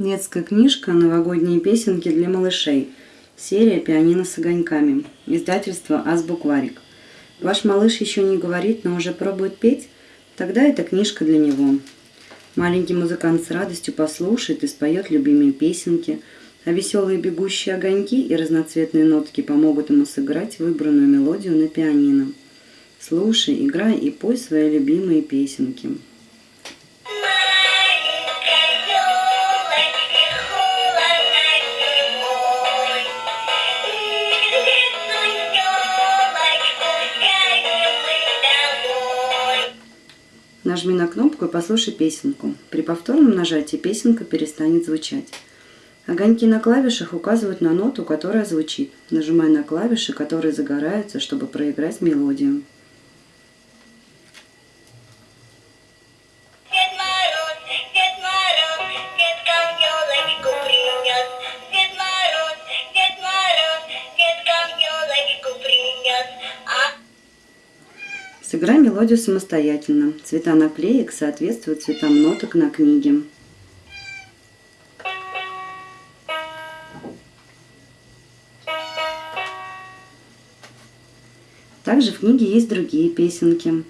Детская книжка «Новогодние песенки для малышей». Серия «Пианино с огоньками». Издательство «Азбукварик». Ваш малыш еще не говорит, но уже пробует петь? Тогда эта книжка для него. Маленький музыкант с радостью послушает и споет любимые песенки, а веселые бегущие огоньки и разноцветные нотки помогут ему сыграть выбранную мелодию на пианино. Слушай, играй и пой свои любимые песенки. Нажми на кнопку и послушай песенку. При повторном нажатии песенка перестанет звучать. Огоньки на клавишах указывают на ноту, которая звучит. Нажимай на клавиши, которые загораются, чтобы проиграть мелодию. Сыграй мелодию самостоятельно. Цвета наклеек соответствуют цветам ноток на книге. Также в книге есть другие песенки.